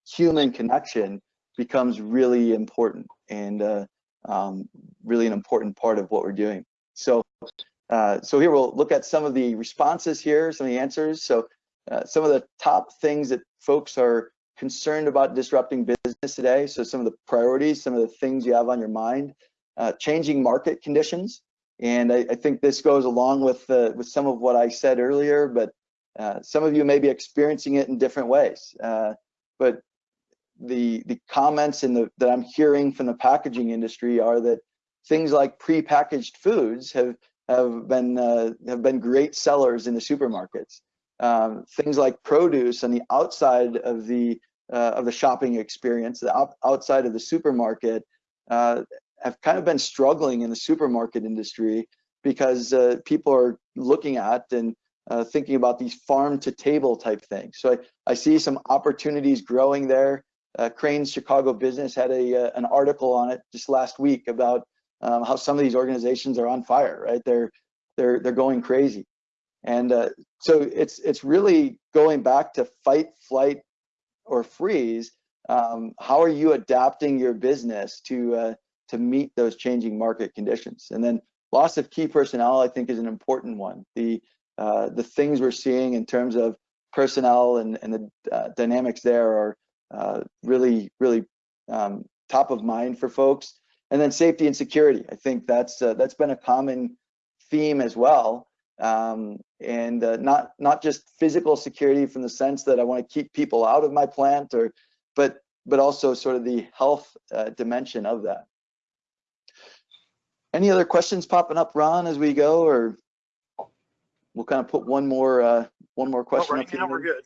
human connection becomes really important and uh, um, really an important part of what we're doing. So, uh, so here we'll look at some of the responses here, some of the answers. So uh, some of the top things that folks are concerned about disrupting business today. So some of the priorities, some of the things you have on your mind, uh, changing market conditions. And I, I, think this goes along with, with some of what I said earlier, but uh, some of you may be experiencing it in different ways. Uh, but the the comments in the that I'm hearing from the packaging industry are that things like prepackaged foods have have been uh, have been great sellers in the supermarkets. Um, things like produce on the outside of the uh, of the shopping experience, the out, outside of the supermarket, uh, have kind of been struggling in the supermarket industry because uh, people are looking at and uh, thinking about these farm to table type things. So I, I see some opportunities growing there. Uh, Crain's Chicago Business had a uh, an article on it just last week about um, how some of these organizations are on fire, right? They're they're they're going crazy, and uh, so it's it's really going back to fight, flight, or freeze. Um, how are you adapting your business to uh, to meet those changing market conditions? And then loss of key personnel, I think, is an important one. The uh, the things we're seeing in terms of personnel and and the uh, dynamics there are uh, really, really um, top of mind for folks. And then safety and security. I think that's uh, that's been a common theme as well. Um, and uh, not not just physical security from the sense that I want to keep people out of my plant, or but but also sort of the health uh, dimension of that. Any other questions popping up, Ron, as we go, or we'll kind of put one more uh, one more question. Well, right now we're good.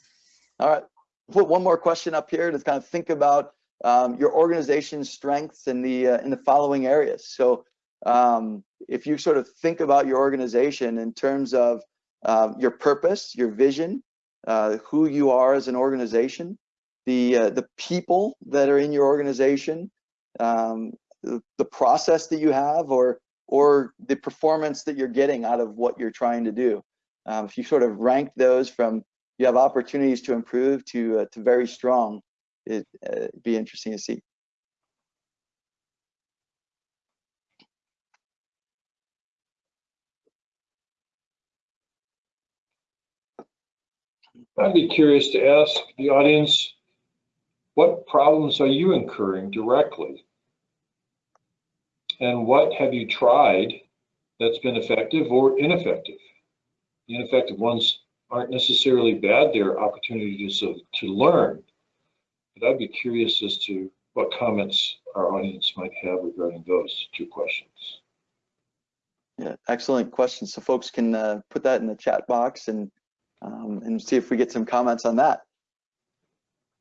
All right put one more question up here to kind of think about um, your organization's strengths in the uh, in the following areas. So um, if you sort of think about your organization in terms of um, your purpose, your vision, uh, who you are as an organization, the uh, the people that are in your organization, um, the, the process that you have, or or the performance that you're getting out of what you're trying to do. Um, if you sort of rank those from you have opportunities to improve to uh, to very strong, it uh, be interesting to see. I'd be curious to ask the audience, what problems are you incurring directly? And what have you tried that's been effective or ineffective? The ineffective ones aren't necessarily bad, they're opportunities to, to learn. But I'd be curious as to what comments our audience might have regarding those two questions. Yeah, excellent question. So folks can uh, put that in the chat box and um, and see if we get some comments on that.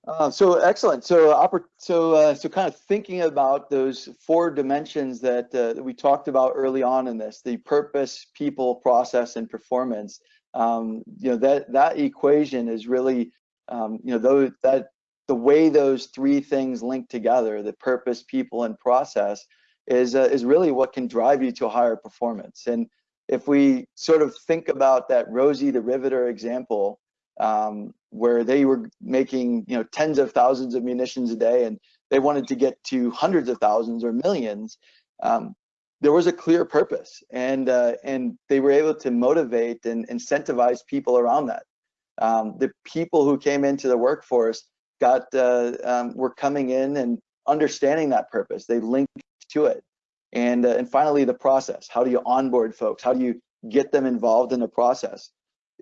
Uh, so excellent. So so uh, so kind of thinking about those four dimensions that, uh, that we talked about early on in this: the purpose, people, process, and performance. Um, you know that that equation is really um, you know those that the way those three things link together: the purpose, people, and process is uh, is really what can drive you to a higher performance. And if we sort of think about that Rosie the Riveter example, um, where they were making you know tens of thousands of munitions a day, and they wanted to get to hundreds of thousands or millions, um, there was a clear purpose, and uh, and they were able to motivate and incentivize people around that. Um, the people who came into the workforce got uh, um, were coming in and understanding that purpose. They linked to it. And, uh, and finally, the process. How do you onboard folks? How do you get them involved in the process?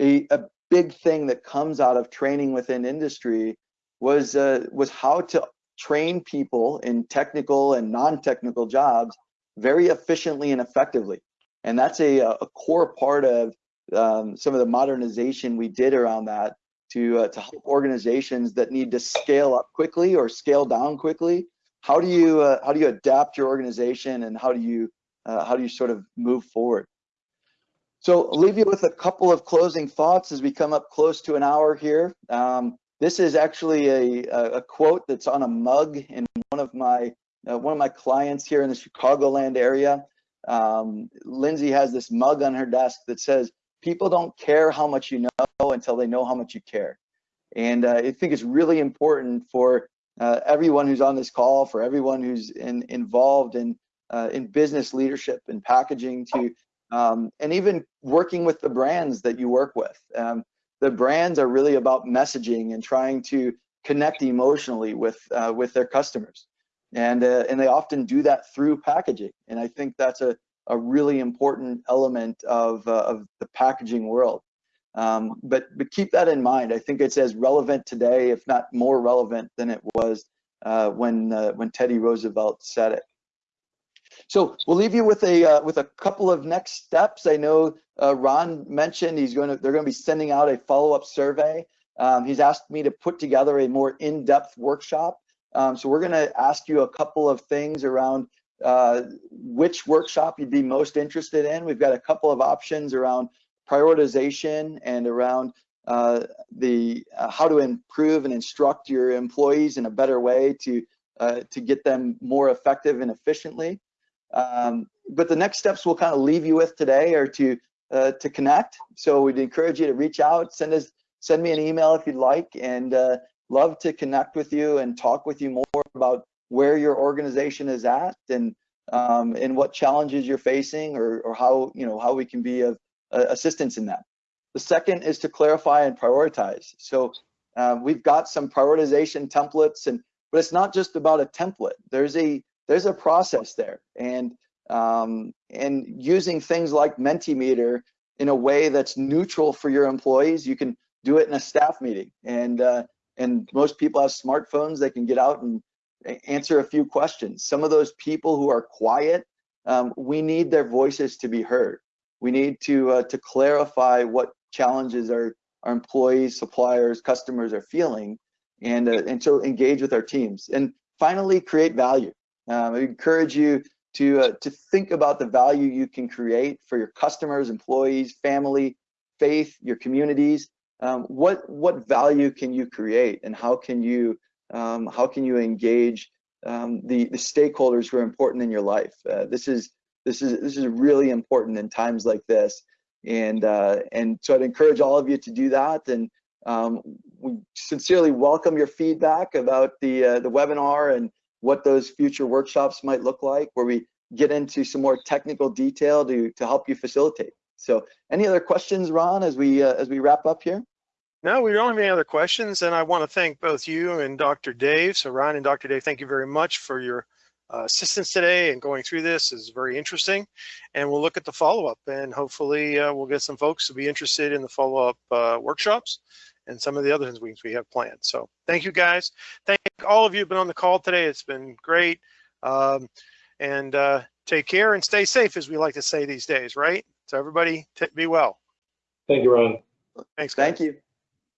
A, a big thing that comes out of training within industry was, uh, was how to train people in technical and non-technical jobs very efficiently and effectively. And that's a, a core part of um, some of the modernization we did around that to, uh, to help organizations that need to scale up quickly or scale down quickly. How do you uh, how do you adapt your organization and how do you uh, how do you sort of move forward? So I'll leave you with a couple of closing thoughts as we come up close to an hour here. Um, this is actually a, a quote that's on a mug in one of my uh, one of my clients here in the Chicagoland area um, Lindsay has this mug on her desk that says people don't care how much you know until they know how much you care and uh, I think it's really important for uh, everyone who's on this call, for everyone who's in, involved in uh, in business leadership and packaging, to um, and even working with the brands that you work with. Um, the brands are really about messaging and trying to connect emotionally with uh, with their customers, and uh, and they often do that through packaging. And I think that's a a really important element of uh, of the packaging world. Um, but but keep that in mind. I think it's as relevant today, if not more relevant than it was uh, when uh, when Teddy Roosevelt said it. So we'll leave you with a uh, with a couple of next steps. I know uh, Ron mentioned he's going to they're going to be sending out a follow up survey. Um, he's asked me to put together a more in depth workshop. Um, so we're going to ask you a couple of things around uh, which workshop you'd be most interested in. We've got a couple of options around prioritization and around uh, the uh, how to improve and instruct your employees in a better way to uh, to get them more effective and efficiently. Um, but the next steps we'll kind of leave you with today are to uh, to connect. So we'd encourage you to reach out, send us send me an email if you'd like, and uh, love to connect with you and talk with you more about where your organization is at and um, and what challenges you're facing or, or how you know how we can be of uh, assistance in that. The second is to clarify and prioritize. So uh, we've got some prioritization templates, and but it's not just about a template. There's a there's a process there, and um, and using things like Mentimeter in a way that's neutral for your employees. You can do it in a staff meeting, and uh, and most people have smartphones. They can get out and answer a few questions. Some of those people who are quiet, um, we need their voices to be heard. We need to uh, to clarify what challenges our our employees, suppliers, customers are feeling, and uh, and so engage with our teams. And finally, create value. Um, I encourage you to uh, to think about the value you can create for your customers, employees, family, faith, your communities. Um, what what value can you create, and how can you um, how can you engage um, the the stakeholders who are important in your life? Uh, this is this is this is really important in times like this, and uh, and so I'd encourage all of you to do that. And um, we sincerely welcome your feedback about the uh, the webinar and what those future workshops might look like, where we get into some more technical detail to to help you facilitate. So, any other questions, Ron, as we uh, as we wrap up here? No, we don't have any other questions, and I want to thank both you and Dr. Dave. So, Ryan and Dr. Dave, thank you very much for your uh, assistance today and going through this is very interesting. And we'll look at the follow-up and hopefully uh, we'll get some folks to be interested in the follow-up uh, workshops and some of the other things we have planned. So thank you guys. Thank all of you who've been on the call today. It's been great. Um, and uh, take care and stay safe, as we like to say these days, right? So everybody, be well. Thank you, Ron. Thanks, guys. Thank you.